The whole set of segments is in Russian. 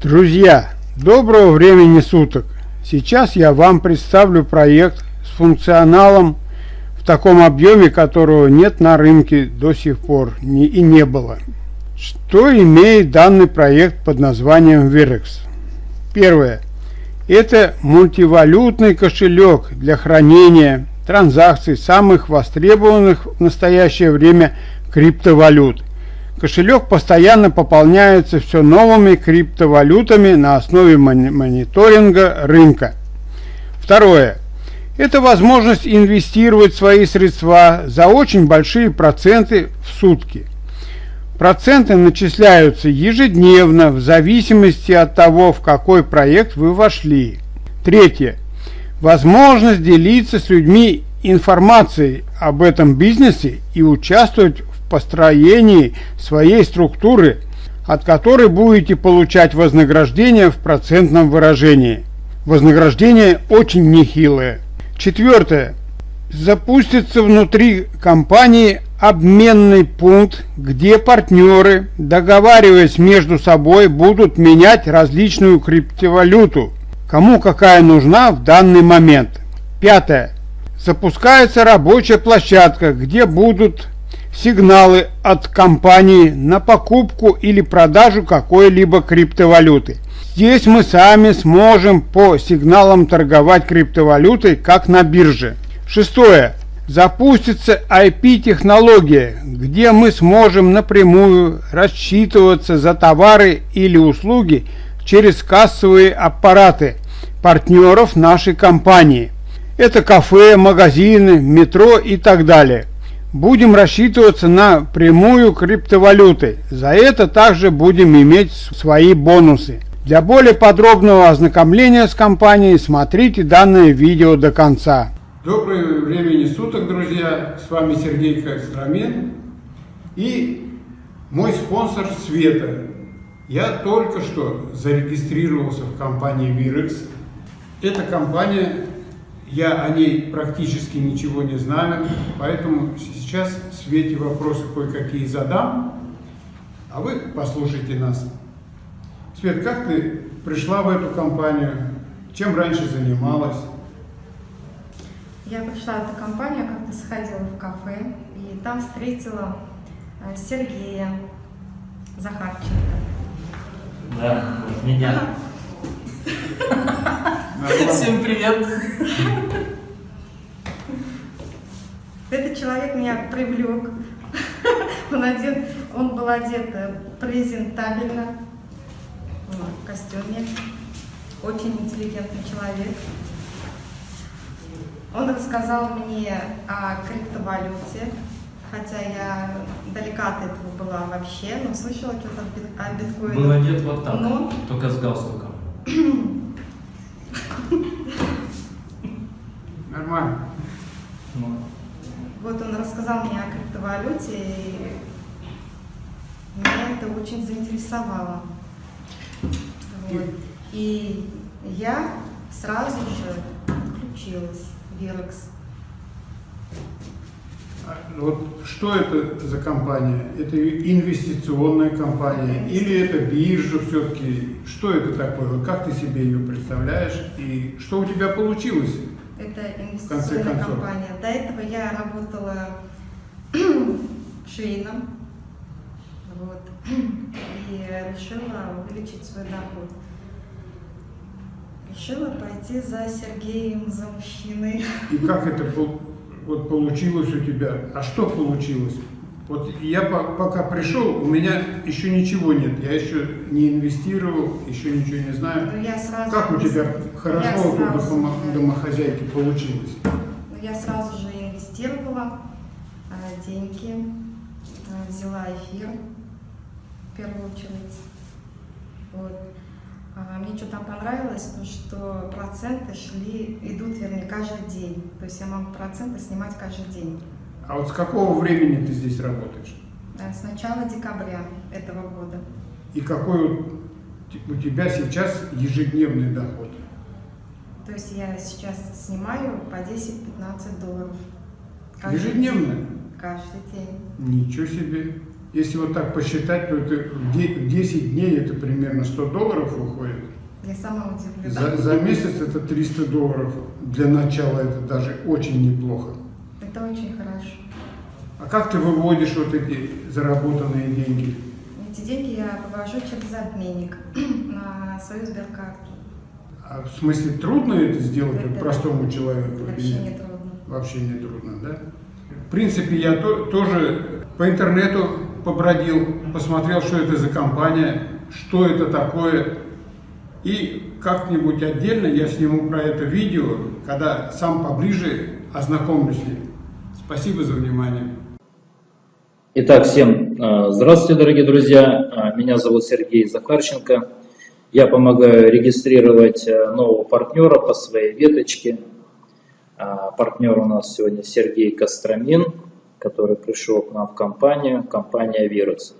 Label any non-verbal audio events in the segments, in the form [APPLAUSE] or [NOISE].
Друзья, доброго времени суток! Сейчас я вам представлю проект с функционалом в таком объеме, которого нет на рынке до сих пор и не было. Что имеет данный проект под названием Virex? Первое. Это мультивалютный кошелек для хранения транзакций самых востребованных в настоящее время криптовалют. Кошелек постоянно пополняется все новыми криптовалютами на основе мониторинга рынка. Второе. Это возможность инвестировать свои средства за очень большие проценты в сутки. Проценты начисляются ежедневно в зависимости от того, в какой проект вы вошли. Третье. Возможность делиться с людьми информацией об этом бизнесе и участвовать построении своей структуры, от которой будете получать вознаграждение в процентном выражении. Вознаграждение очень нехилое. Четвертое. Запустится внутри компании обменный пункт, где партнеры, договариваясь между собой, будут менять различную криптовалюту, кому какая нужна в данный момент. Пятое. Запускается рабочая площадка, где будут сигналы от компании на покупку или продажу какой-либо криптовалюты. Здесь мы сами сможем по сигналам торговать криптовалютой, как на бирже. Шестое. Запустится IP-технология, где мы сможем напрямую рассчитываться за товары или услуги через кассовые аппараты партнеров нашей компании. Это кафе, магазины, метро и так далее будем рассчитываться на прямую криптовалюты. За это также будем иметь свои бонусы. Для более подробного ознакомления с компанией смотрите данное видео до конца. Доброго времени суток, друзья! С вами Сергей Костромин и мой спонсор Света. Я только что зарегистрировался в компании Virex. Эта компания я о ней практически ничего не знаю, поэтому сейчас в свете вопросы кое-какие задам, а вы послушайте нас. Свет, как ты пришла в эту компанию? Чем раньше занималась? Я пришла в эту компанию, как-то сходила в кафе, и там встретила э, Сергея Захарченко. Да, меня. Всем привет! Этот человек меня привлек. [LAUGHS] Он, одет, он был одет э, презентабельно, в костюме. Очень интеллигентный человек. Он рассказал мне о криптовалюте, хотя я далека от этого была вообще, но слышала что-то о биткоине. Был одет вот так, но... только с галстуком. [CLEARS THROAT] Нормально. Вот он рассказал мне о криптовалюте, и меня это очень заинтересовало. Вот. И я сразу же включилась в Вирекс. А, вот что это за компания? Это инвестиционная компания или это биржа все-таки? Что это такое? Вот как ты себе ее представляешь и что у тебя получилось? Это инвестиционная компания. До этого я работала [CLEARS THROAT] швейном вот, и решила увеличить свой доход. Решила пойти за Сергеем, за мужчиной. И как это вот получилось у тебя. А что получилось? Вот я пока пришел, у меня еще ничего нет. Я еще не инвестировал, еще ничего не знаю. Ну, я сразу как у тебя хорошо у дома, домохозяйки получилось? Ну, я сразу же инвестировала э, деньги, э, взяла эфир в первую очередь. Вот. А, мне что там понравилось, то что проценты шли, идут, вернее, каждый день. То есть я могу проценты снимать каждый день. А вот с какого времени ты здесь работаешь? Э, с начала декабря этого года. И какой у тебя сейчас ежедневный доход? То есть я сейчас снимаю по 10-15 долларов. Ежедневно? Каждый день. Ничего себе. Если вот так посчитать, то это в де- в 10 дней это примерно 100 долларов выходит. Я сама удивлена. За, за месяц это 300 долларов. Для начала это даже очень неплохо. Это очень хорошо. А как ты выводишь вот эти заработанные деньги? Эти деньги я вывожу через обменник [CLEARS THROAT] на свою сберкарту. А в смысле трудно это сделать Это простому человеку? Вообще не трудно. Вообще не трудно, да? В принципе, я то- тоже по интернету побродил, посмотрел, что это за компания, что это такое. И как-нибудь отдельно я сниму про это видео, когда сам поближе ознакомлюсь. Спасибо за внимание. Итак, всем э, здравствуйте, дорогие друзья. Э, Меня зовут Сергей Захарченко. Я помогаю регистрировать э, нового партнера по своей веточке. Партнер у нас сегодня Сергей Костромин, который пришел к нам в компанию, компания Virus.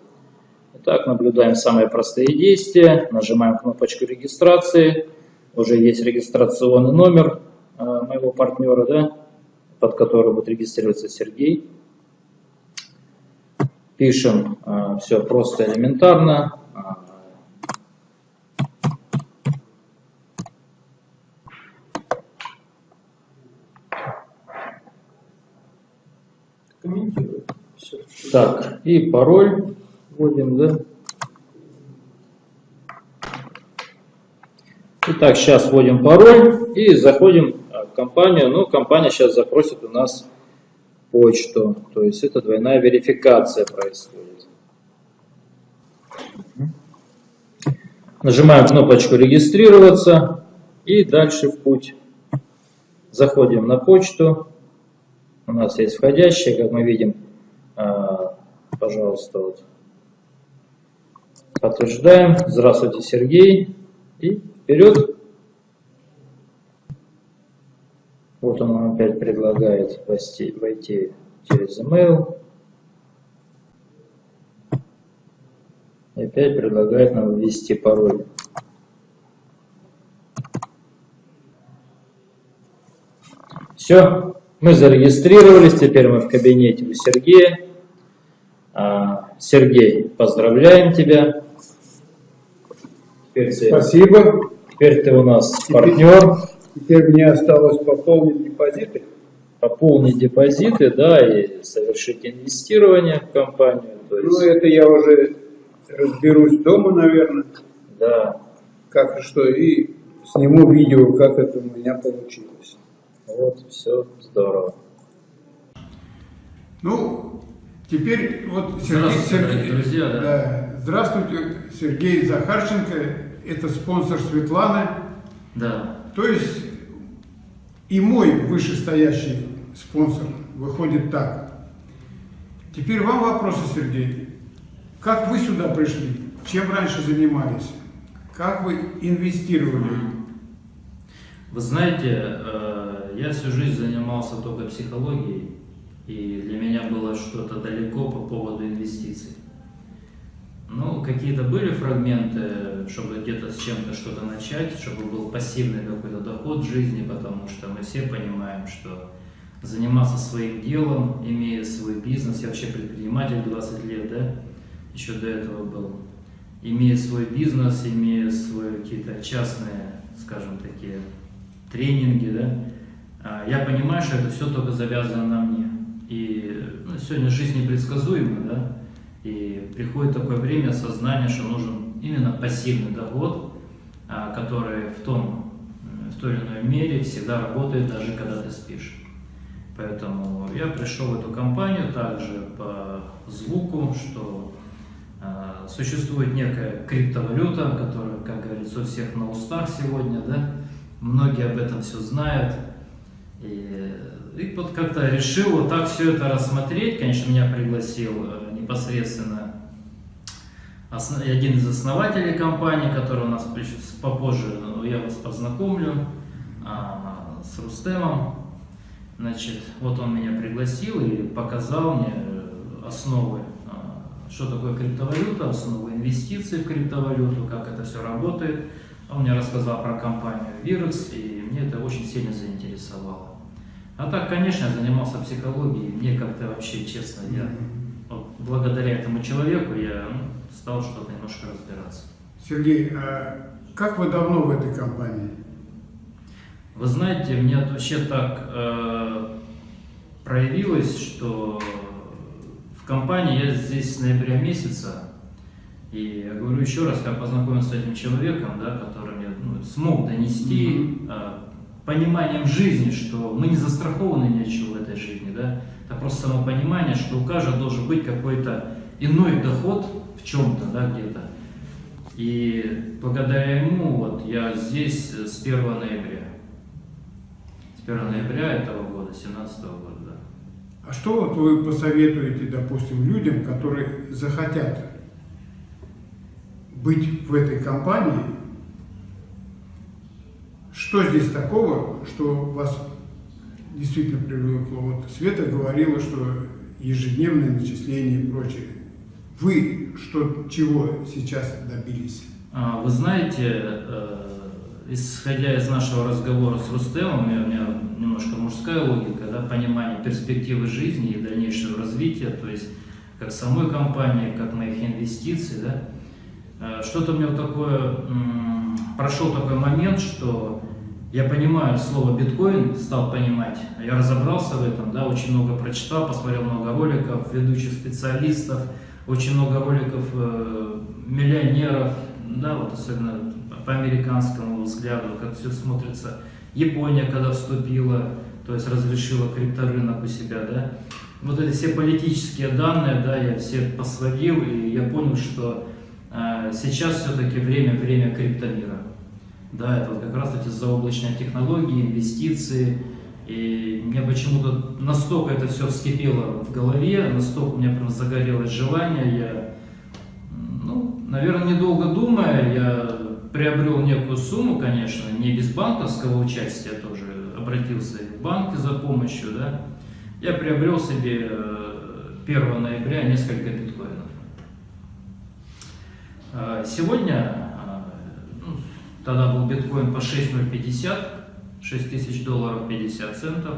Итак, наблюдаем самые простые действия. Нажимаем кнопочку регистрации. Уже есть регистрационный номер э, моего партнера, да, под которым будет регистрироваться Сергей. Пишем все просто элементарно. А, Так, и пароль вводим, да? Итак, сейчас вводим пароль и заходим а, в компанию. Ну, компания сейчас запросит у нас почту. То есть это двойная верификация происходит. Нажимаем кнопочку регистрироваться и дальше в путь. Заходим на почту. У нас есть входящие, как мы видим. Пожалуйста, вот. Подтверждаем. Здравствуйте, Сергей. И вперед. Вот он опять предлагает войти через email. И опять предлагает нам ввести пароль. Все, мы зарегистрировались, теперь мы в кабинете у Сергея. А, Сергей, поздравляем тебя. Теперь ты, Спасибо. теперь ты у нас партнер. Теперь мне осталось пополнить депозиты. пополнить депозиты, да, и совершить инвестирование в компанию. Ну, есть, это я уже разберусь дома, наверное, да, как и что, и сниму видео, как это у меня получилось. вот, все здорово. Ну, теперь вот Здравствуйте, дорогие друзья, да. Здравствуйте, Сергей Захарченко, это спонсор Светланы. Да. То есть и мой вышестоящий спонсор выходит так. Теперь вам вопросы, Сергей. Как вы сюда пришли? Чем раньше занимались? Как вы инвестировали? Вы знаете, э, я всю жизнь занимался только психологией, и для меня было что-то далеко по поводу инвестиций. Ну, какие-то были фрагменты, чтобы где-то с чем-то что-то начать, чтобы был пассивный какой-то доход в жизни, потому что мы все понимаем, что заниматься своим делом, имея свой бизнес, я вообще предприниматель 20 лет, да, еще до этого был, имея свой бизнес, имея свои какие-то частные, скажем, такие тренинги, да, а, я понимаю, что это все только завязано на мне. И ну, сегодня жизнь непредсказуема, да, и приходит такое время осознания, что нужен именно пассивный доход, а, который в том, в той или иной мере всегда работает, даже когда ты спишь. Поэтому я пришел в эту компанию также по звуку, что а, существует некая криптовалюта, которая, как говорится, у всех на устах сегодня, да, многие об этом все знают. И, и вот как-то решил вот так все это рассмотреть. Конечно, меня пригласил э, непосредственно один из основателей компании, который у нас попозже, ну, я вас познакомлю, а, с Рустемом. Значит, вот он меня пригласил и показал мне э, основы, а, что такое криптовалюта, основы инвестиций в криптовалюту, как это все работает. Он мне рассказал про компанию Virus, и мне это очень сильно заинтересовало. А так, конечно, я занимался психологией, мне как-то вообще, честно, я вот благодаря этому человеку я ну, стал что-то немножко разбираться. Сергей, а как вы давно в этой компании? Вы знаете, мне вообще так э, проявилось, что в компании я здесь с ноября месяца, и я говорю еще раз, как познакомился с этим человеком, да, который мне ну, смог донести э, пониманием жизни, что мы не застрахованы ни от чего в этой жизни, да, это просто само понимание, что у каждого должен быть какой-то иной доход в чем-то, да, где-то. И благодаря ему вот я здесь с 1 ноября. С 1 ноября этого года, 2017 года, да. А что вот вы посоветуете, допустим, людям, которые захотят быть в этой компании? Что здесь такого, что вас действительно привлекло? Вот Света говорила, что ежедневные начисления и прочее. Вы что, чего сейчас добились? А, Вы знаете, э, исходя из нашего разговора с Рустемом, у меня, немножко мужская логика, да, понимание перспективы жизни и дальнейшего развития, то есть как самой компании, как моих инвестиций, да, Э, что-то у меня такое, прошел такой момент, что я понимаю слово биткоин, стал понимать, я разобрался в этом, да, очень много прочитал, посмотрел много роликов, ведущих специалистов, очень много роликов э, миллионеров, да, вот особенно по американскому взгляду, как все смотрится. Япония, когда вступила, то есть разрешила крипторынок у себя, да. Вот эти все политические данные, да, я все посводил, и я понял, что э, сейчас все-таки время, время криптомира. Да, это вот как раз эти заоблачные технологии, инвестиции. И мне почему-то настолько это все вскипело в голове, настолько у меня прям загорелось желание. Я, ну, наверное, недолго думая, я приобрел некую сумму, конечно, не без банковского участия тоже, обратился в банки за помощью, да. Я приобрел себе э, 1 ноября несколько биткоинов. Э, Сегодня, э, тогда был биткоин по 6,050, 6 тысяч долларов 50 центов,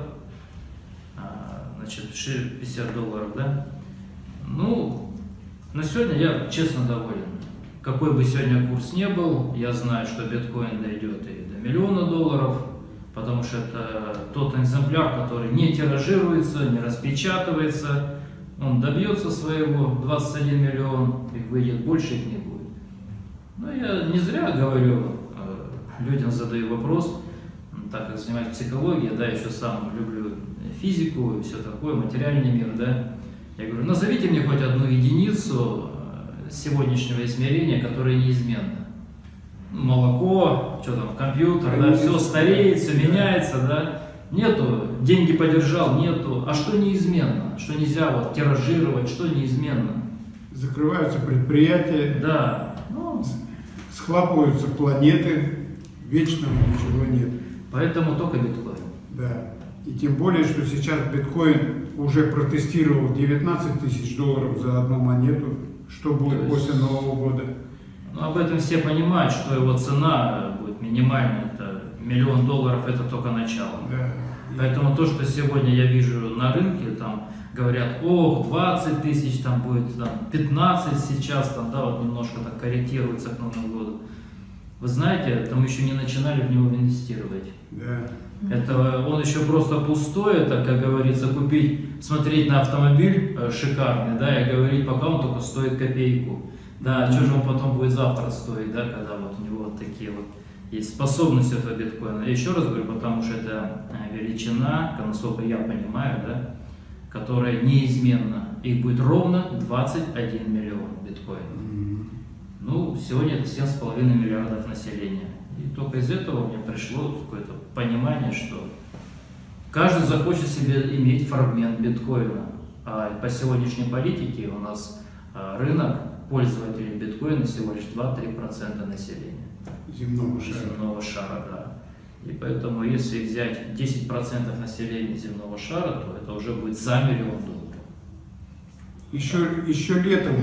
А, значит, ши- 50 долларов, да? Ну, на сегодня я честно доволен. Какой бы сегодня курс не был, я знаю, что биткоин дойдет и до миллиона долларов, потому что это тот экземпляр, который не тиражируется, не распечатывается, он добьется своего 21 миллион, их выйдет больше, их не будет. Но я не зря говорю, людям задаю вопрос, так как занимаюсь психологией, да, еще сам люблю физику и все такое, материальный мир, да. Я говорю, назовите мне хоть одну единицу э, сегодняшнего измерения, которая неизменна. Молоко, что там, компьютер, да, все стареет, все меняется, да. Нету, деньги подержал, нету. А что неизменно? Что нельзя вот тиражировать, что неизменно? Закрываются предприятия, Да, ну, схлапываются планеты, вечного ничего нет. поэтому только биткоин. Да. И тем более, что сейчас биткоин уже протестировал 19 тысяч долларов за одну монету. Что будет есть- после Нового года? Ну, об этом все понимают, что его цена будет минимальная, это миллион долларов, это только начало. Да. Поэтому то, что сегодня я вижу на рынке, там говорят, ох, 20 тысяч, там будет там, 15 сейчас, там, да, вот немножко так корректируется к Новому году. Вы знаете, там еще не начинали в него инвестировать. Да. Это он еще просто пустой, это, как говорится, купить, смотреть на автомобиль э, шикарный, да, и говорить, пока он только стоит копейку. Да, что же он потом будет завтра стоить, да, когда вот у него вот такие вот есть способности этого биткоина. Я еще раз говорю, потому что это э, величина, насколько я понимаю, да, которая неизменна. Их будет ровно 21 миллион биткоинов. Ну, сегодня это 7,5 миллиардов населения. И только из этого мне пришло какое-то понимание, что каждый захочет себе иметь фрагмент биткоина. А по сегодняшней политике у нас а, рынок пользователей биткоина всего лишь 2-3% населения Земного шара. земного шара. Да. И поэтому, если взять 10% населения земного шара, то это уже будет за миллион долларов. Еще, еще летом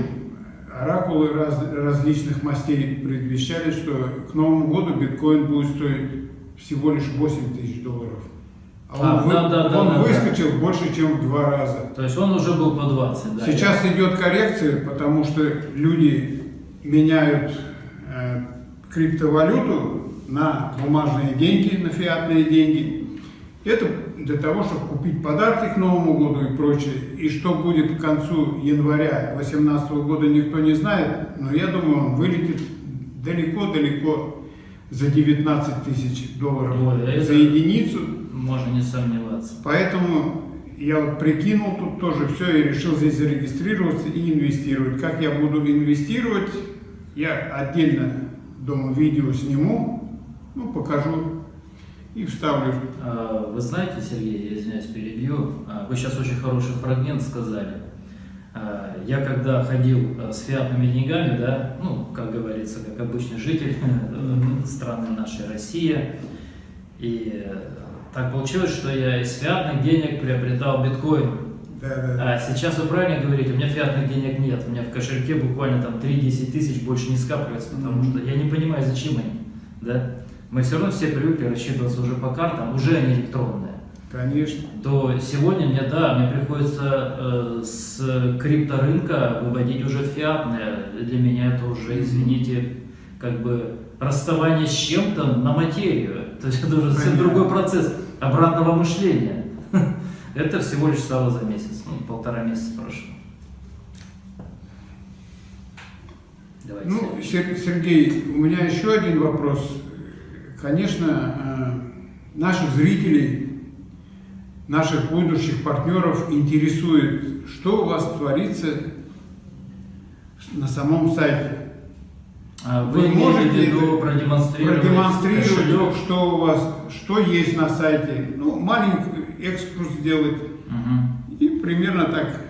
оракулы раз- различных мастей предвещали, что к Новому году биткоин будет стоить всего лишь 8 тысяч долларов. А он, А, вы- да, да, да, он да, да. выскочил больше, чем в два раза. То есть он уже был по 20, да? Сейчас идет коррекция, потому что люди меняют э, криптовалюту на бумажные деньги, на фиатные деньги. Это для того, чтобы купить подарки к Новому году и прочее. И что будет к концу января 2018 года, никто не знает. Но я думаю, он вылетит далеко-далеко за 19 тысяч долларов Ой, а за единицу. Можно не сомневаться. Поэтому я вот прикинул тут тоже все и решил здесь зарегистрироваться и инвестировать. Как я буду инвестировать, я отдельно дома видео сниму, ну, покажу и вставлю. А, Вы знаете, Сергей, я извиняюсь, перебью. А, Вы сейчас очень хороший фрагмент сказали. А, Я когда ходил с фиатными деньгами, да, ну, как говорится, как обычный житель [LAUGHS] страны нашей Россия, и так получилось, что я из фиатных денег приобретал биткоин. Да, да. А сейчас вы правильно говорите, у меня фиатных денег нет, у меня в кошельке буквально там 3-10 тысяч больше не скапливается, потому что я не понимаю, зачем они, да. Мы все равно все привыкли рассчитываться уже по картам, уже они электронные. Конечно. То сегодня мне, да, мне приходится э, с крипторынка выводить уже фиатное. Для меня это уже, извините, как бы расставание с чем-то на материю. То есть это уже совсем другой процесс обратного мышления. [LAUGHS] Это всего лишь стало за месяц, ну, полтора месяца прошло. Давайте. Ну, Сер- Сергей, у меня еще один вопрос. Конечно, э, наших зрителей, наших будущих партнеров интересует, что у вас творится на самом сайте. А вы, Вы можете продемонстрировать, продемонстрировать, кошелек? что у вас, что есть на сайте. Ну, маленький экскурс сделать Мгм. и примерно так,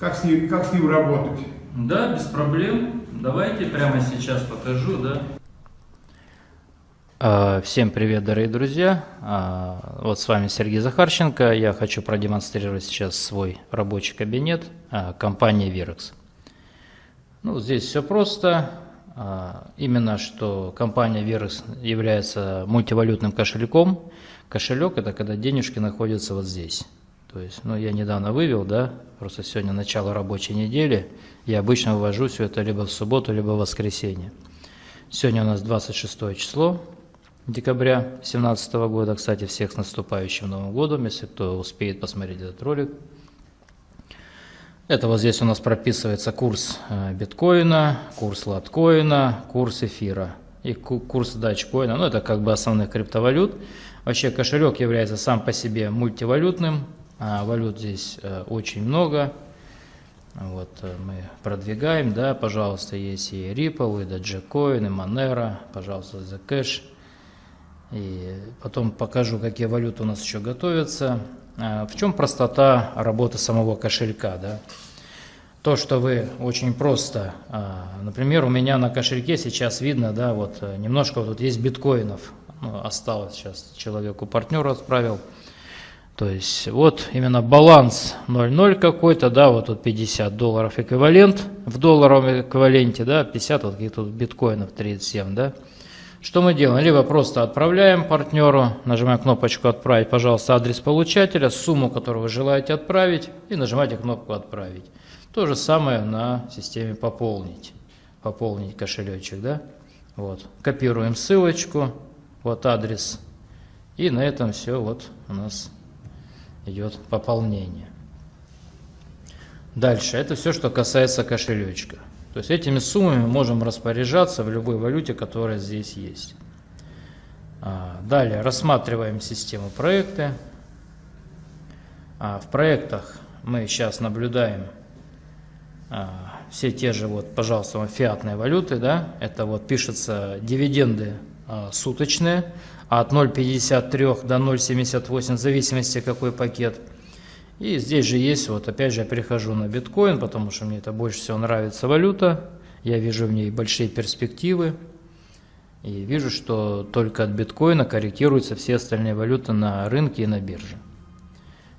как с ним, как с ним работать. Да, без проблем. Давайте прямо сейчас покажу, да. А, Всем привет, дорогие друзья! А, Вот с вами Сергей Захарченко. Я хочу продемонстрировать сейчас свой рабочий кабинет а, компании Virex. Ну, здесь все просто. Именно что компания Virex является мультивалютным кошельком. Кошелек – это когда денежки находятся вот здесь. То есть, ну, я недавно вывел, да, просто сегодня начало рабочей недели. Я обычно вывожу все это либо в субботу, либо в воскресенье. Сегодня у нас 26 число декабря 2017 года. Кстати, всех с наступающим Новым годом, если кто успеет посмотреть этот ролик. Это вот здесь у нас прописывается курс э, биткоина, курс латкоина, курс эфира и ку- курс датчкоина. Ну, это как бы основных криптовалют. Вообще кошелек является сам по себе мультивалютным. а валют здесь э, очень много. Вот э, мы продвигаем, да, пожалуйста, есть и Ripple, и Dogecoin, и Monero, пожалуйста, Zcash. И потом покажу, какие валюты у нас еще готовятся. А, В чем простота работы самого кошелька, да? То, что вы очень просто, а, например, у меня на кошельке сейчас видно, да, вот э, немножко вот тут есть биткоинов, ну, осталось сейчас человеку партнеру отправил. То есть вот именно баланс 0,0 какой-то, да, вот тут 50 долларов эквивалент в долларовом эквиваленте, да, 50 вот каких тут биткоинов 37, да. Что мы делаем? Либо просто отправляем партнеру, нажимаем кнопочку «Отправить», пожалуйста, адрес получателя, сумму, которую вы желаете отправить, и нажимаете кнопку «Отправить». То же самое на системе «Пополнить». Пополнить кошелечек, да? Вот. Копируем ссылочку, вот адрес, и на этом все вот у нас идет пополнение. Дальше, это все, что касается кошелечка. То есть этими суммами можем распоряжаться в любой валюте, которая здесь есть. А, Далее рассматриваем систему проекты. А, В проектах мы сейчас наблюдаем а, все те же, вот, пожалуйста, фиатные валюты, да, это вот пишется дивиденды суточные от 0,53 до 0,78 в зависимости какой пакет. И здесь же есть, вот опять же я перехожу на биткоин, потому что мне это больше всего нравится валюта. Я вижу в ней большие перспективы. И вижу, что только от биткоина корректируются все остальные валюты на рынке и на бирже.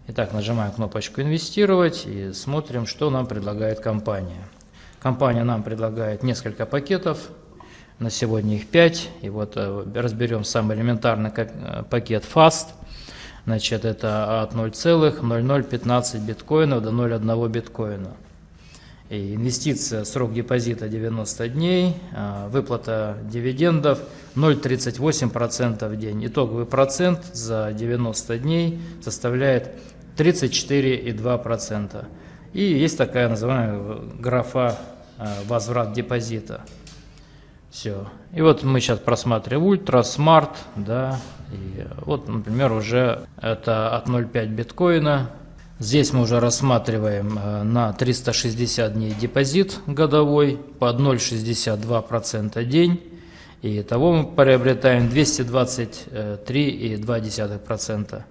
Итак, нажимаем кнопочку «Инвестировать» и смотрим, что нам предлагает компания. Компания нам предлагает несколько пакетов, на сегодня их 5. И вот э, разберем самый элементарный э, пакет FAST. Значит, это от 0,0015 биткоинов до 0,1 биткоина. И инвестиция, срок депозита 90 дней, а, выплата дивидендов 0,38% в день. Итоговый процент за 90 дней составляет 34,2%. И есть такая называемая графа а, возврат депозита. Все. И вот мы сейчас просматриваем ultra, smart, да, и вот, например, уже это от 0,5 биткоина. Здесь мы уже рассматриваем э, на 360 дней депозит годовой под 0,62% день. И того мы приобретаем 223,2%.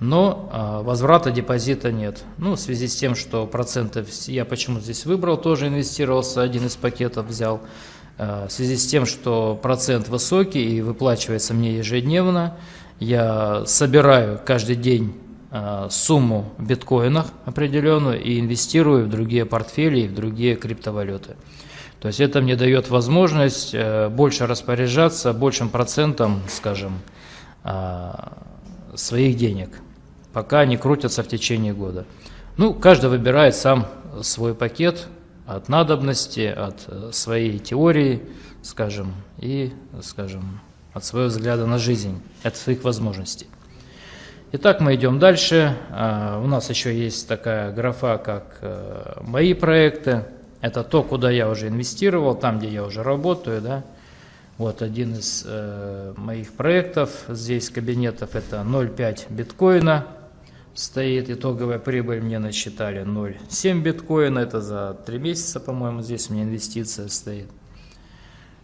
Но а, возврата депозита нет. Ну, в связи с тем, что проценты, я почему здесь выбрал, тоже инвестировался, один из пакетов взял. Э, в связи с тем, что процент высокий и выплачивается мне ежедневно, я собираю каждый день э, сумму в биткоинах определенную и инвестирую в другие портфели и в другие криптовалюты. То есть это мне дает возможность э, больше распоряжаться большим процентом, скажем, своих денег, пока они крутятся в течение года. Ну, каждый выбирает сам свой пакет, от надобности, от э, своей теории, скажем, и, скажем, от своего взгляда на жизнь, от своих возможностей. Итак, мы идем дальше. А, у нас еще есть такая графа, как э, «Мои проекты». Это то, куда я уже инвестировал, там, где я уже работаю. Да? Вот один из э, моих проектов здесь кабинетов – это 0,5 биткоина – стоит итоговая прибыль, мне насчитали 0,7 биткоина, это за 3 месяца, по-моему, здесь у меня инвестиция стоит.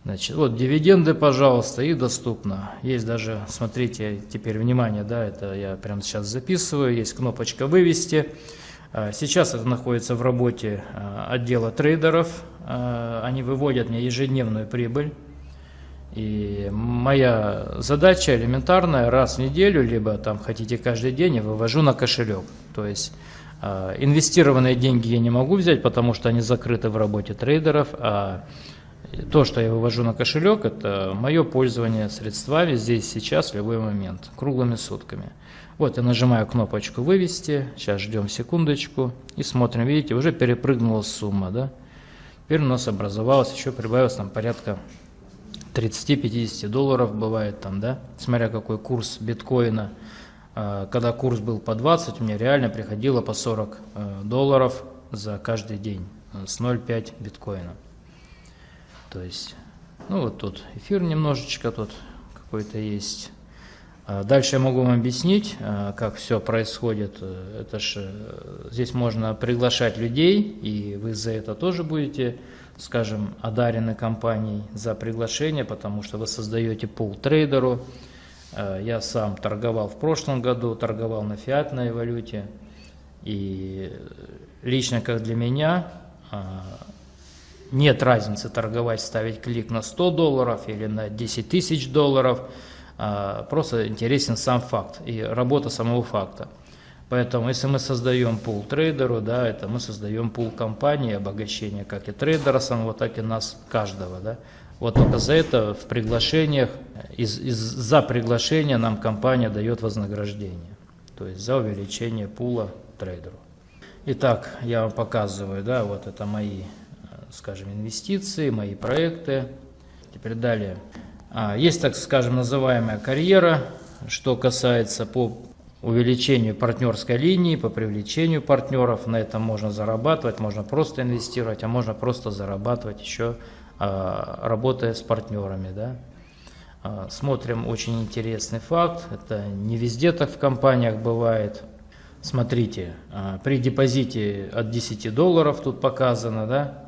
Значит, вот дивиденды, пожалуйста, и доступно. Есть даже, смотрите, теперь внимание, да, это я прямо сейчас записываю, есть кнопочка «Вывести». А, сейчас это находится в работе а, отдела трейдеров, а, они выводят мне ежедневную прибыль. И моя задача элементарная, раз в неделю, либо там хотите каждый день, я вывожу на кошелек. То есть э, инвестированные деньги я не могу взять, потому что они закрыты в работе трейдеров, а то, что я вывожу на кошелек, это мое пользование средствами здесь, сейчас, в любой момент, круглыми сутками. Вот я нажимаю кнопочку «Вывести», сейчас ждем секундочку и смотрим, видите, уже перепрыгнула сумма, да? Теперь у нас образовалось, еще прибавилось там порядка 30-50 долларов бывает там, да, смотря какой курс биткоина. А, когда курс был по 20, мне реально приходило по 40 э, долларов за каждый день э, с 0,5 биткоина. То есть, ну вот тут эфир немножечко тут какой-то есть. А дальше я могу вам объяснить, э, как все происходит. Это же здесь можно приглашать людей, и вы за это тоже будете скажем, одарены компанией за приглашение, потому что вы создаете пул трейдеру. Э, я сам торговал в прошлом году, торговал на фиатной валюте. И лично как для меня э, нет разницы торговать, ставить клик на 100 долларов или на 10 тысяч долларов. Э, просто интересен сам факт и работа самого факта. Поэтому, если мы создаем пул трейдеру, да, это мы создаем пул компании, обогащения как и трейдера самого, так и нас, каждого. Да. Вот только за это в приглашениях, из, из, за приглашение нам компания дает вознаграждение. То есть за увеличение пула трейдеру. Итак, я вам показываю, да, вот это мои, скажем, инвестиции, мои проекты. Теперь далее. А, есть, так скажем, называемая карьера, что касается по увеличению партнерской линии, по привлечению партнеров. На этом можно зарабатывать, можно просто инвестировать, а можно просто зарабатывать еще а, работая с партнерами. Да? А, смотрим очень интересный факт. Это не везде так в компаниях бывает. Смотрите, а, при депозите от 10 долларов тут показано, да,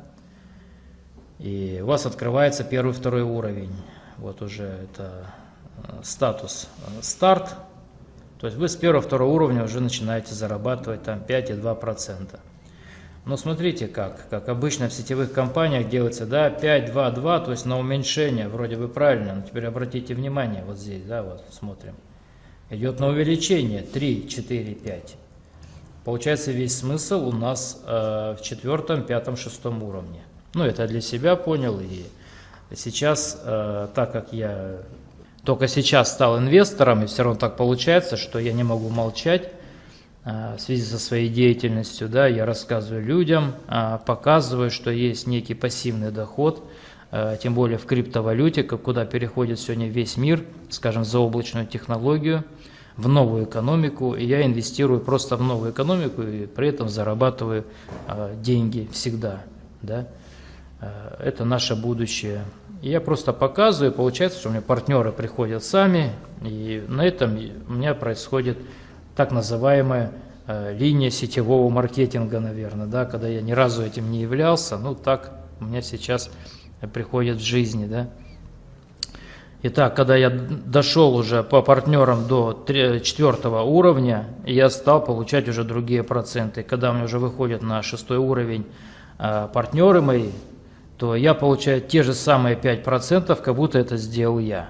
и у вас открывается первый, второй уровень. Вот уже это статус старт, то есть вы с первого-второго уровня уже начинаете зарабатывать там 5,2%. Но смотрите как, как обычно в сетевых компаниях делается, да, 5, 2, 2, то есть на уменьшение, вроде бы правильно, но теперь обратите внимание, вот здесь, да, вот смотрим. Идет на увеличение 3, 4, 5. Получается весь смысл у нас э, в четвертом, пятом, шестом уровне. Ну, это для себя понял, и сейчас, э, так как я только сейчас стал инвестором, и все равно так получается, что я не могу молчать в связи со своей деятельностью. Да, я рассказываю людям, показываю, что есть некий пассивный доход, тем более в криптовалюте, куда переходит сегодня весь мир, скажем, за облачную технологию – в новую экономику, и я инвестирую просто в новую экономику и при этом зарабатываю деньги всегда. Да? Это наше будущее. И я просто показываю, получается, что у меня партнеры приходят сами, и на этом у меня происходит так называемая э, линия сетевого маркетинга, наверное, да, когда я ни разу этим не являлся, ну так у меня сейчас приходит в жизни, да. Итак, когда я дошел уже по партнерам до четвертого уровня, я стал получать уже другие проценты. Когда у меня уже выходят на шестой уровень э, партнеры мои, то я получаю те же самые 5%, как будто это сделал я.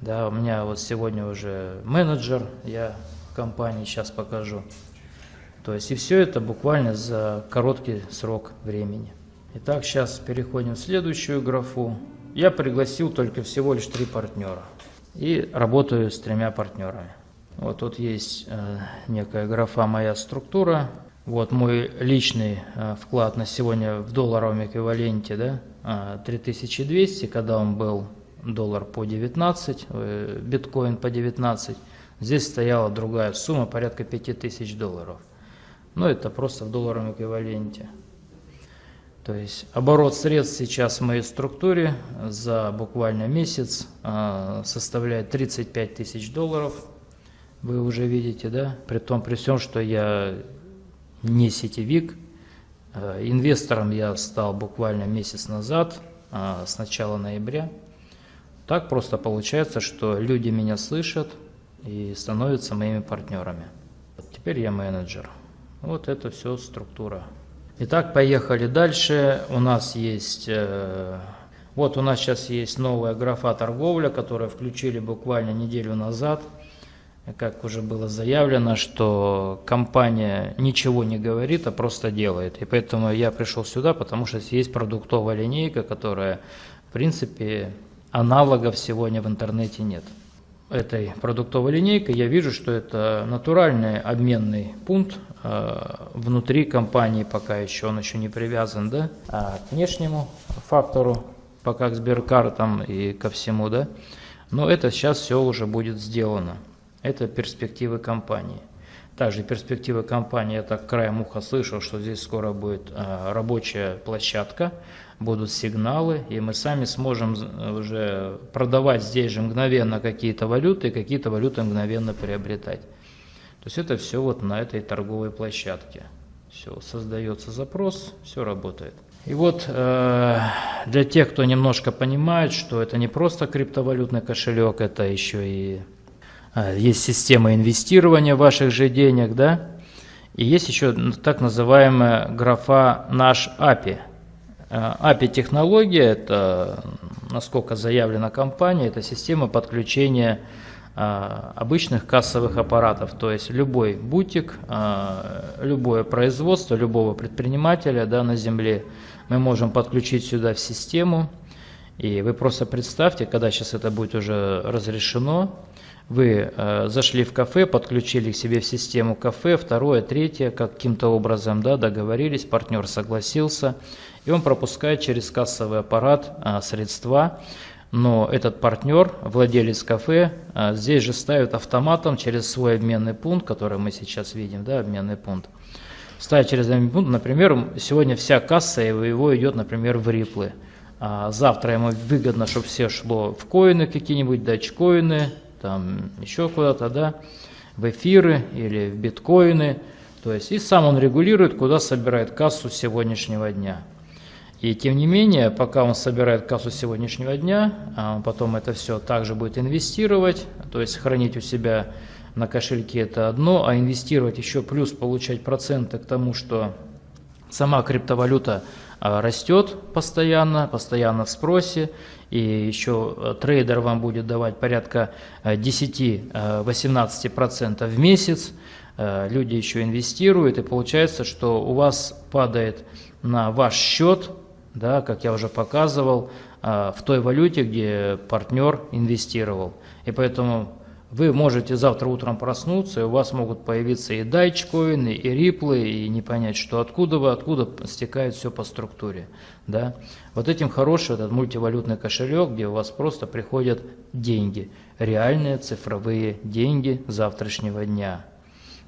Да, у меня вот сегодня уже менеджер, я в компании сейчас покажу. То есть и все это буквально за короткий срок времени. Итак, сейчас переходим в следующую графу. Я пригласил только всего лишь три партнера и работаю с тремя партнерами. Вот тут есть э, некая графа «Моя структура». Вот мой личный э, вклад на сегодня в долларовом эквиваленте, да, э, 3200, когда он был доллар по 19, э, биткоин по 19. Здесь стояла другая сумма, порядка 5000 долларов. Но это просто в долларовом эквиваленте. То есть оборот средств сейчас в моей структуре за буквально месяц составляет 35 тысяч долларов. Вы уже видите, да? При том, при всем, что я не сетевик. А, инвестором я стал буквально месяц назад, а, с начала ноября. Так просто получается, что люди меня слышат и становятся моими партнерами. Теперь я менеджер. Вот это все структура. Итак, поехали дальше. У нас есть, э, вот у нас сейчас есть новая графа торговля, которую включили буквально неделю назад. Как уже было заявлено, что компания ничего не говорит, а просто делает. И поэтому я пришел сюда, потому что есть продуктовая линейка, которая, в принципе, аналогов сегодня в интернете нет этой продуктовой линейкой, я вижу, что это натуральный обменный пункт э, внутри компании, пока еще он еще не привязан да, а к внешнему фактору, пока к сберкартам и ко всему. Да. Но это сейчас все уже будет сделано. Это перспективы компании. Также перспективы компании, я так краем уха слышал, что здесь скоро будет э, рабочая площадка, будут сигналы, и мы сами сможем уже продавать здесь же мгновенно какие-то валюты, и какие-то валюты мгновенно приобретать. То есть это все вот на этой торговой площадке. Все, создается запрос, все работает. И вот э, для тех, кто немножко понимает, что это не просто криптовалютный кошелек, это еще и есть система инвестирования ваших же денег, да, и есть еще так называемая графа «Наш API», API-технология, это, насколько заявлена компания, это система подключения а, обычных кассовых аппаратов, то есть любой бутик, любое производство, любого предпринимателя да, на земле мы можем подключить сюда в систему. И вы просто представьте, когда сейчас это будет уже разрешено, вы э, зашли в кафе, подключили к себе в систему кафе, второе, третье, каким-то образом да, договорились, партнер согласился, и он пропускает через кассовый аппарат э, средства, но этот партнер, владелец кафе, э, здесь же ставит автоматом через свой обменный пункт, который мы сейчас видим, да, обменный пункт, ставит через обменный пункт, например, сегодня вся касса его идет, например, в риплы. А завтра ему выгодно, чтобы все шло в коины какие-нибудь, датчкоины, там еще куда-то, да, в эфиры или в биткоины. То есть и сам он регулирует, куда собирает кассу сегодняшнего дня. И тем не менее, пока он собирает кассу сегодняшнего дня, а потом это все также будет инвестировать, то есть хранить у себя на кошельке это одно, а инвестировать еще плюс получать проценты к тому, что сама криптовалюта а, растет постоянно, постоянно в спросе, и еще э, трейдер вам будет давать порядка 10-18% э, в месяц, э, люди еще инвестируют, и получается, что у вас падает на ваш счет да, как я уже показывал, в той валюте, где партнер инвестировал. И поэтому вы можете завтра утром проснуться, и у вас могут появиться и дайчкоины, и риплы, и не понять, что откуда вы, откуда стекает все по структуре. Да? Вот этим хороший этот мультивалютный кошелек, где у вас просто приходят деньги, реальные цифровые деньги завтрашнего дня.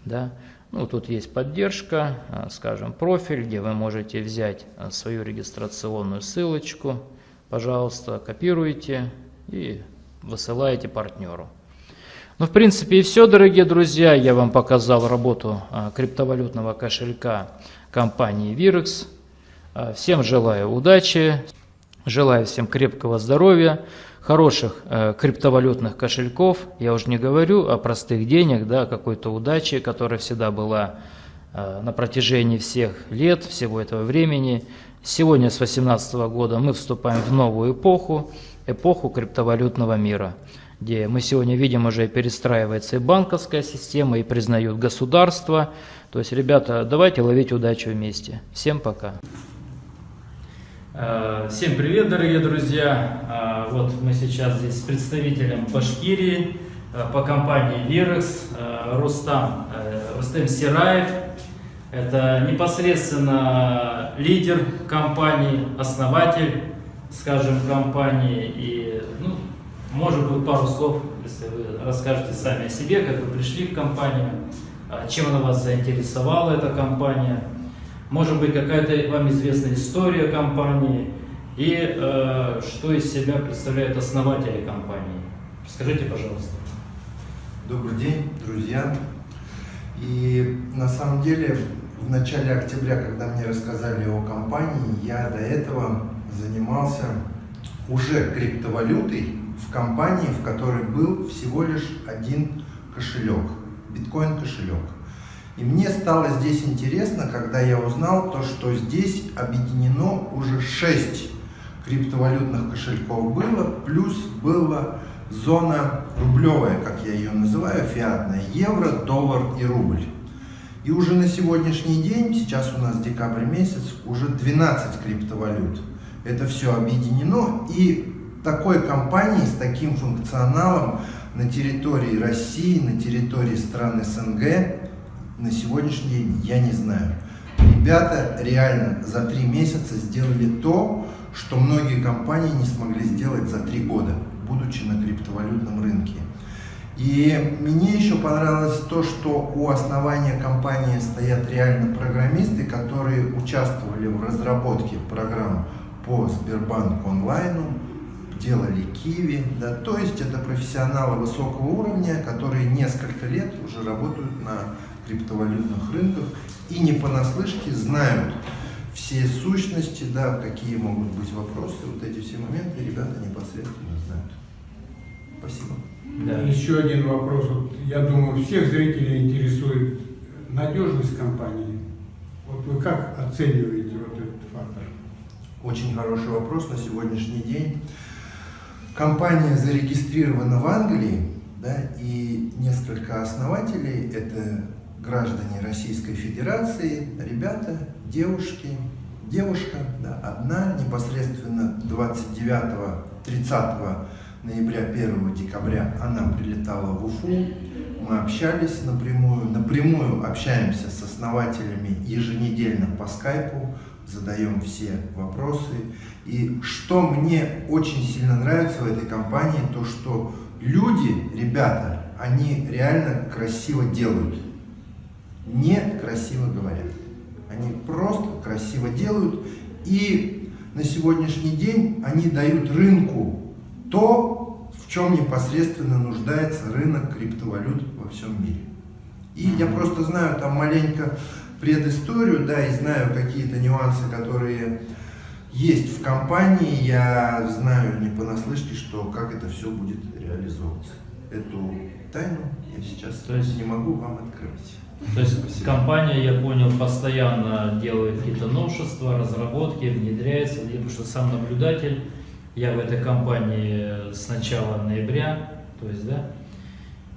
Да? Ну, тут есть поддержка, а, скажем, профиль, где вы можете взять а, свою регистрационную ссылочку, пожалуйста, копируете и высылаете партнеру. Ну, в принципе, и все, дорогие друзья. Я вам показал работу а, криптовалютного кошелька компании Virex. А, всем желаю удачи, желаю всем крепкого здоровья, хороших а, криптовалютных кошельков. Я уже не говорю о простых денег, да, какой-то удачи, которая всегда была на протяжении всех лет, всего этого времени. Сегодня, с 2018 года, мы вступаем в новую эпоху, эпоху криптовалютного мира где мы сегодня видим уже перестраивается и банковская система, и признают государство. То есть, ребята, давайте ловить удачу вместе. Всем пока. Э, всем привет, дорогие друзья! Э, вот мы сейчас здесь с представителем Башкирии э, по компании Вирекс, Рустам, Рустем Сираев. Это непосредственно лидер компании, основатель, скажем, компании и может быть, пару слов, если вы расскажете сами о себе, как вы пришли в компанию, а, чем она вас заинтересовала, эта компания. Может быть, какая-то вам известная история компании и э, что из себя представляют основатели компании. Скажите, пожалуйста. Добрый день, друзья. И на самом деле в начале октября, когда мне рассказали о компании, я до этого занимался уже криптовалютой, в компании, в которой был всего лишь один кошелек, биткоин-кошелек. И мне стало здесь интересно, когда я узнал то, что здесь объединено уже 6 криптовалютных кошельков было, плюс была зона рублевая, как я ее называю, фиатная, евро, доллар и рубль. И уже на сегодняшний день, сейчас у нас декабрь месяц, уже 12 криптовалют. Это все объединено и такой компании с таким функционалом на территории России, на территории стран СНГ на сегодняшний день я не знаю. Ребята реально за три месяца сделали то, что многие компании не смогли сделать за три года, будучи на криптовалютном рынке. И мне еще понравилось то, что у основания компании стоят реально программисты, которые участвовали в разработке программ по Сбербанк онлайну, делали Киви, да, то есть это профессионалы высокого уровня, которые несколько лет уже работают на криптовалютных рынках и не понаслышке знают все сущности, да, какие могут быть вопросы, вот эти все моменты ребята непосредственно знают. Спасибо. Да. Еще один вопрос. Вот, я думаю, всех зрителей интересует надежность компании. Вот вы как оцениваете вот этот фактор? Очень хороший вопрос на сегодняшний день. Компания зарегистрирована в Англии, да, и несколько основателей – это граждане Российской Федерации, ребята, девушки, девушка, да, одна, непосредственно 29-30 ноября, 1 декабря она прилетала в Уфу, мы общались напрямую, напрямую общаемся с основателями еженедельно по скайпу, задаем все вопросы. И что мне очень сильно нравится в этой компании, то что люди, ребята, они реально красиво делают, не красиво говорят. Они просто красиво делают, и на сегодняшний день они дают рынку то, в чем непосредственно нуждается рынок криптовалют во всем мире. И я просто знаю там маленько предысторию, да, и знаю какие-то нюансы, которые есть в компании, я знаю не понаслышке, что как это все будет реализовываться. Эту тайну я сейчас То есть, не могу вам открыть. То есть Спасибо. компания, я понял, постоянно делает какие-то новшества, разработки, внедряется, потому что сам наблюдатель, я в этой компании с начала ноября, то есть, да,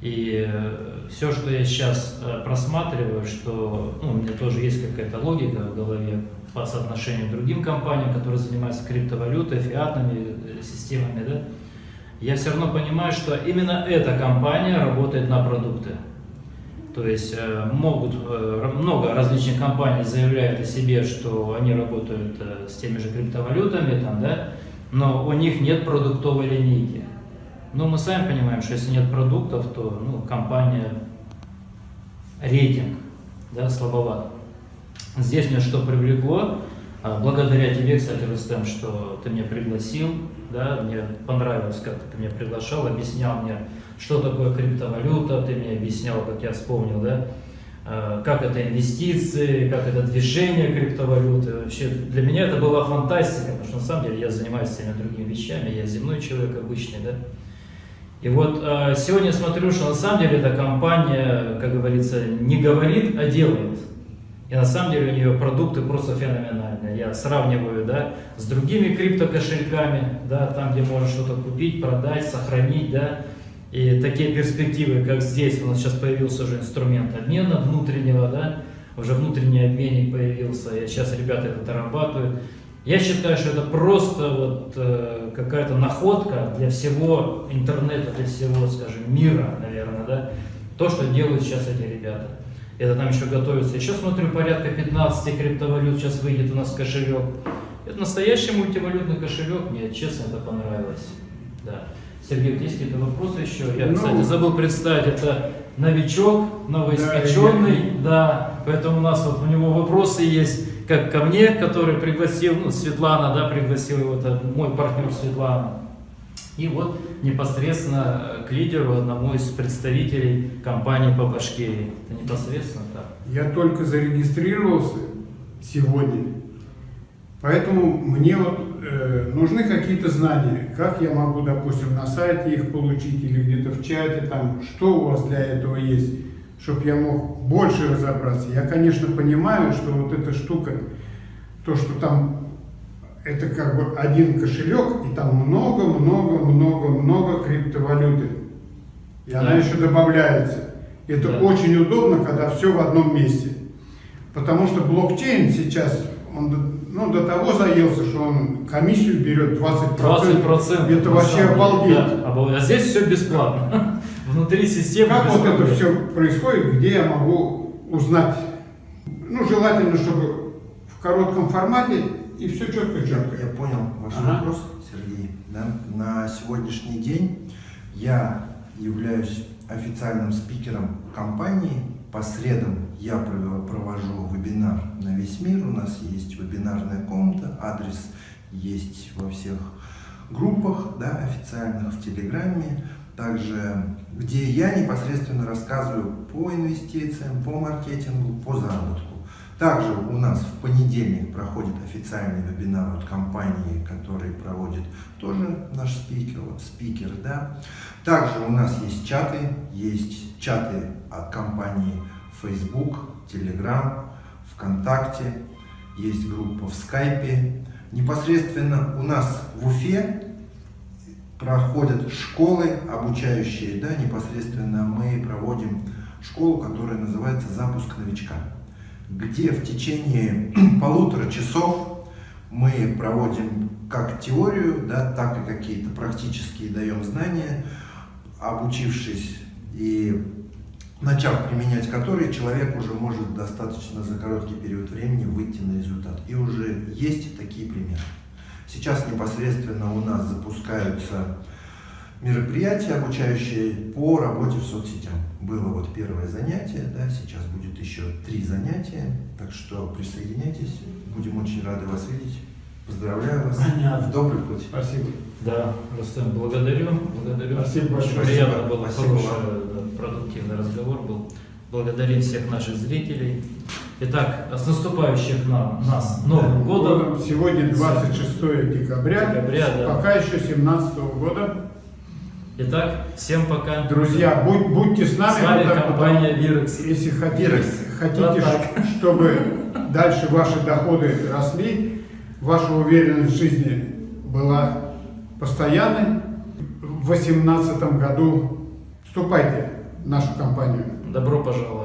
и э, все, что я сейчас э, просматриваю, что ну, у меня тоже есть какая-то логика в голове, по соотношению к другим компаниям, которые занимаются криптовалютой, фиатными э, системами, да, я все равно понимаю, что именно эта компания работает на продукты. То есть могут, много различных компаний заявляют о себе, что они работают с теми же криптовалютами, там, да, но у них нет продуктовой линейки. Ну, мы сами понимаем, что если нет продуктов, то ну, компания рейтинг да, слабоват. Здесь меня что привлекло, а, благодаря тебе, кстати, Рустем, что ты меня пригласил, да, мне понравилось, как ты меня приглашал, объяснял мне, что такое криптовалюта, ты мне объяснял, как я вспомнил, да, а, как это инвестиции, как это движение криптовалюты. Вообще для меня это была фантастика, потому что на самом деле я занимаюсь всеми другими вещами, я земной человек обычный, да. И вот э, сегодня смотрю, что на самом деле эта компания, как говорится, не говорит, а делает. И на самом деле у нее продукты просто феноменальные. Я сравниваю да, с другими криптокошельками, да, там, где можно что-то купить, продать, сохранить. Да, и такие перспективы, как здесь, у нас сейчас появился уже инструмент обмена внутреннего, да, уже внутренний обменник появился, и сейчас ребята это дорабатывают. Я считаю, что это просто вот э, какая-то находка для всего интернета, для всего, скажем, мира, наверное, да, то, что делают сейчас эти ребята. Это там еще готовится. Еще смотрю, порядка 15 криптовалют сейчас выйдет у нас кошелек. Это настоящий мультивалютный кошелек, мне честно это понравилось. Да. Сергей, есть какие-то вопросы еще? Я, ну, кстати, забыл представить, это новичок, новоиспеченный, да, да, поэтому у нас вот у него вопросы есть, как ко мне, который пригласил, ну, Светлана, да, пригласил его, это мой партнер Светлана. И вот непосредственно к лидеру, одному из представителей компании по Башкирии. Это непосредственно так. Я только зарегистрировался сегодня, поэтому мне вот э, нужны какие-то знания, как я могу, допустим, на сайте их получить или где-то в чате, там, что у вас для этого есть, чтобы я мог больше разобраться. Я, конечно, понимаю, что вот эта штука, то, что там это как бы один кошелек, и там много-много-много-много криптовалюты. И да. она еще добавляется. Это да. очень удобно, когда все в одном месте. Потому что блокчейн сейчас, он ну, до того заелся, что он комиссию берет 20%. 20% это вообще обалдеть. Да, а здесь все бесплатно. [LAUGHS] Внутри системы Как вот это все происходит, где я могу узнать? Ну, желательно, чтобы в коротком формате и все четко-четко. Я понял ваш ага. вопрос, Сергей. Да? На сегодняшний день я являюсь официальным спикером компании. По средам я провожу вебинар на весь мир. У нас есть вебинарная комната, адрес есть во всех группах да, официальных, в Телеграме. Также, где я непосредственно рассказываю по инвестициям, по маркетингу, по заработку. Также у нас в понедельник проходит официальный вебинар от компании, который проводит тоже наш спикер, спикер да. Также у нас есть чаты, есть чаты от компании Facebook, Telegram, ВКонтакте, есть группа в Скайпе. Непосредственно у нас в Уфе проходят школы обучающие, да, непосредственно мы проводим школу, которая называется «Запуск новичка» где в течение [CLEARS THROAT] полутора часов мы проводим как теорию, да, так и какие-то практические даем знания, обучившись и начав применять которые, человек уже может достаточно за короткий период времени выйти на результат. И уже есть такие примеры. Сейчас непосредственно у нас запускаются мероприятия, обучающие по работе в соцсетях. Было вот первое занятие, да, сейчас будет еще три занятия, так что присоединяйтесь, будем очень рады вас видеть. Поздравляю вас. Понятно. В добрый путь. Спасибо. Да, Рустам, благодарю. благодарю. Спасибо большое. Приятно было, Спасибо хороший, продуктивный разговор был. Благодарим всех наших зрителей. Итак, с наступающим нам, нас Новым годом. Сегодня 26 декабря, декабря да. пока еще 17 года. Итак, всем пока. Друзья, будь, будьте с нами. С вами вот компания Virex. Если хотите, хотите вот чтобы дальше ваши доходы росли, ваша уверенность в жизни была постоянной, в 2018 году вступайте в нашу компанию. Добро пожаловать.